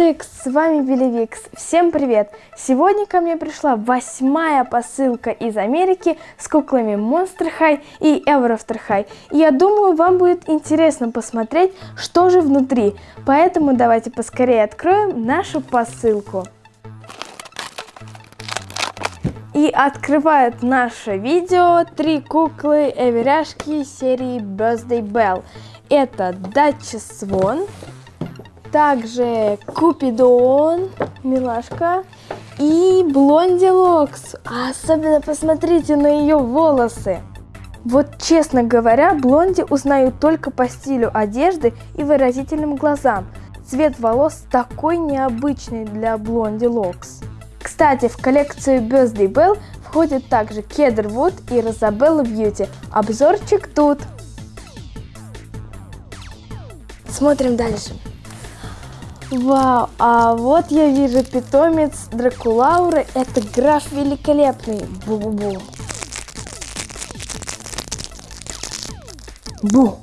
Цикс, с вами Белевикс. Всем привет! Сегодня ко мне пришла восьмая посылка из Америки с куклами Monster High и Ever High. И я думаю, вам будет интересно посмотреть, что же внутри. Поэтому давайте поскорее откроем нашу посылку. И открывают наше видео три куклы Эверяшки серии Birthday Bell. Это Дача Свон, также Купидон, милашка, и Блонди Локс. Особенно посмотрите на ее волосы. Вот честно говоря, Блонди узнаю только по стилю одежды и выразительным глазам. Цвет волос такой необычный для Блонди Локс. Кстати, в коллекцию Birthday Bell входит также Кедрвуд и Розабелла Бьюти. Обзорчик тут. Смотрим дальше. Вау, а вот я вижу питомец Дракулауры. Это граф великолепный. Бу-бу-бу. Бу.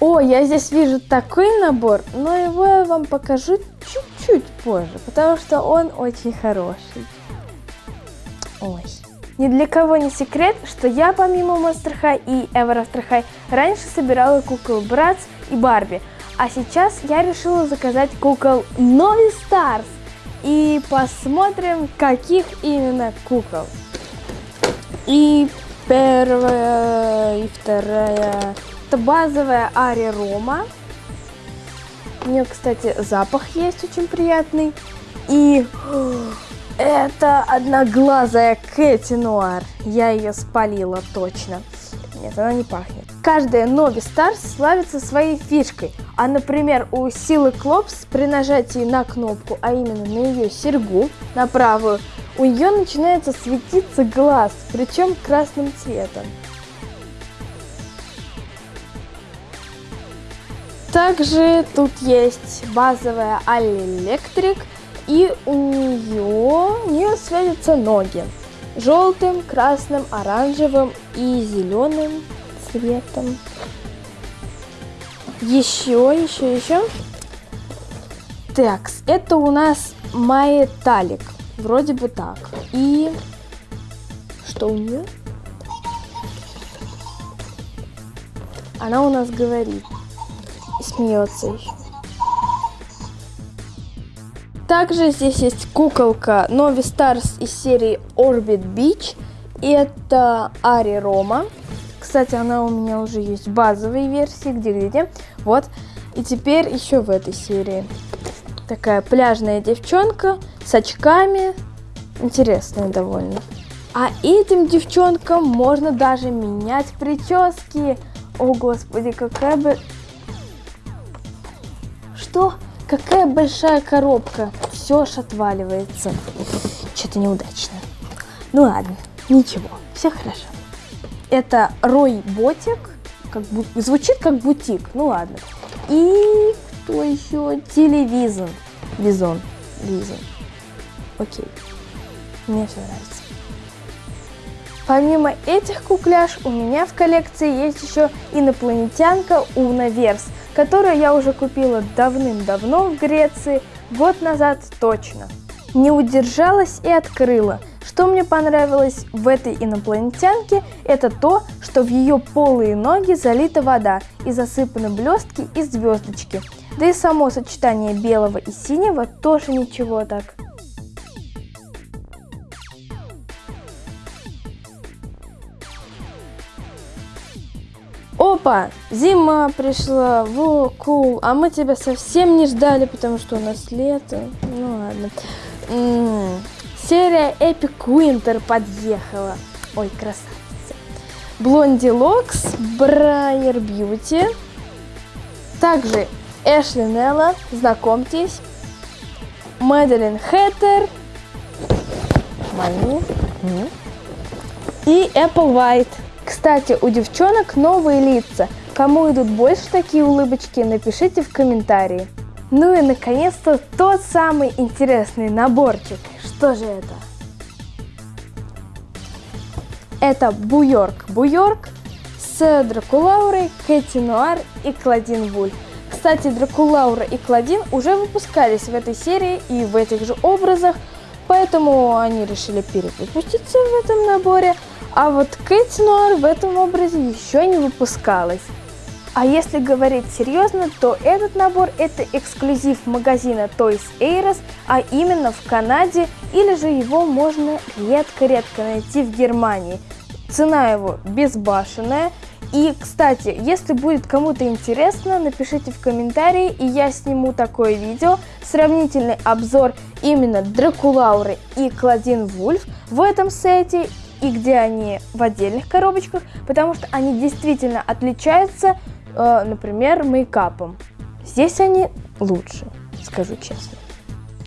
О, я здесь вижу такой набор, но его я вам покажу чуть-чуть позже, потому что он очень хороший. Ой. Ни для кого не секрет, что я помимо Monster High и Ever After раньше собирала кукол Братс и Барби, а сейчас я решила заказать кукол Novi Stars. И посмотрим, каких именно кукол. И первая, и вторая. Это базовая Ари Рома. У нее, кстати, запах есть очень приятный. И это одноглазая Кэти Нуар. Я ее спалила точно. Нет, она не пахнет. Каждая Novi Stars славится своей фишкой. А, например, у Силы Клопс при нажатии на кнопку, а именно на ее серьгу, на правую, у нее начинается светиться глаз, причем красным цветом. Также тут есть базовая Али Электрик, и у нее, у нее светятся ноги желтым, красным, оранжевым и зеленым цветом. Еще, еще, еще. Так, это у нас Маэталик. Вроде бы так. И что у нее? Она у нас говорит. Смеется еще. Также здесь есть куколка Novi Stars из серии Orbit Beach. И это Ари Рома. Кстати, она у меня уже есть в базовой версии, где-где. Вот. И теперь еще в этой серии. Такая пляжная девчонка с очками. Интересная довольно. А этим девчонкам можно даже менять прически. О, господи, какая бы... Что? Какая большая коробка. Все аж отваливается. Что-то неудачно. Ну ладно, ничего, все хорошо. Это Рой Ботик. Как бу... Звучит как бутик, ну ладно. И кто еще? Телевизон. Визон. Визон. Окей. Мне все нравится. Помимо этих кукляш, у меня в коллекции есть еще инопланетянка Унаверс – которую я уже купила давным-давно в Греции, год назад точно. Не удержалась и открыла. Что мне понравилось в этой инопланетянке, это то, что в ее полые ноги залита вода и засыпаны блестки и звездочки. Да и само сочетание белого и синего тоже ничего так. Опа, зима пришла, во, кул, а мы тебя совсем не ждали, потому что у нас лето. Ну ладно. Серия Epic Winter подъехала. Ой, красавица. Блонди Локс, Брайер Бьюти. Также Эшли Нелла, знакомьтесь. Мэдалин Хэттер. Мои. И Apple White. Кстати, у девчонок новые лица. Кому идут больше такие улыбочки, напишите в комментарии. Ну и наконец-то тот самый интересный наборчик. Что же это? Это Буйорк. Буйорк с Дракулаурой, Кэти Нуар и Кладин Вуль. Кстати, Дракулаура и Кладин уже выпускались в этой серии и в этих же образах, поэтому они решили перевыпуститься в этом наборе, а вот Кэти Нуар в этом образе еще не выпускалась. А если говорить серьезно, то этот набор это эксклюзив магазина Toys R а именно в Канаде, или же его можно редко-редко найти в Германии. Цена его безбашенная. И, кстати, если будет кому-то интересно, напишите в комментарии, и я сниму такое видео, сравнительный обзор именно Дракулауры и Кладин Вульф в этом сете, и где они в отдельных коробочках, потому что они действительно отличаются например, мейкапом. Здесь они лучше, скажу честно.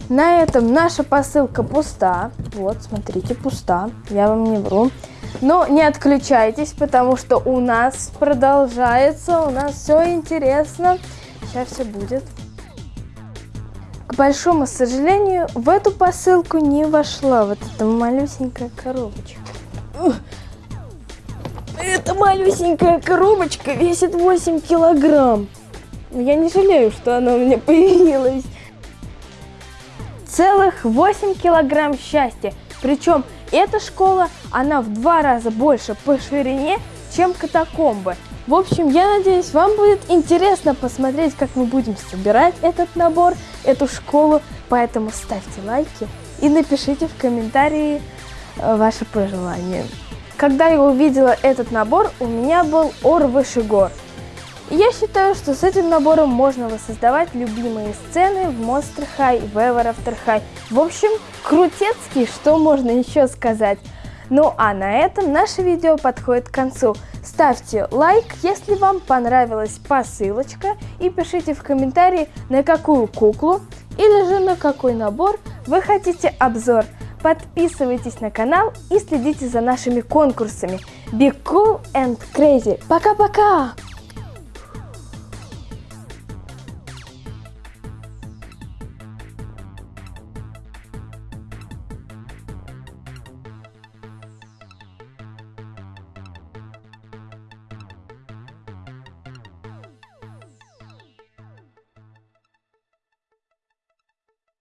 На этом наша посылка пуста. Вот, смотрите, пуста. Я вам не вру. Но не отключайтесь, потому что у нас продолжается, у нас все интересно. Сейчас все будет. К большому сожалению, в эту посылку не вошла вот эта малюсенькая коробочка. Эта малюсенькая коробочка весит 8 килограмм. Я не жалею, что она у меня появилась. Целых 8 килограмм счастья. Причем эта школа, она в два раза больше по ширине, чем катакомбы. В общем, я надеюсь, вам будет интересно посмотреть, как мы будем собирать этот набор, эту школу. Поэтому ставьте лайки и напишите в комментарии э, ваши пожелания. Когда я увидела этот набор, у меня был ор выше гор. Я считаю, что с этим набором можно воссоздавать любимые сцены в Monster High, в Ever After High. В общем, крутецкий, что можно еще сказать. Ну а на этом наше видео подходит к концу. Ставьте лайк, если вам понравилась посылочка и пишите в комментарии, на какую куклу или же на какой набор вы хотите обзор. Подписывайтесь на канал и следите за нашими конкурсами. Be cool and crazy. Пока-пока!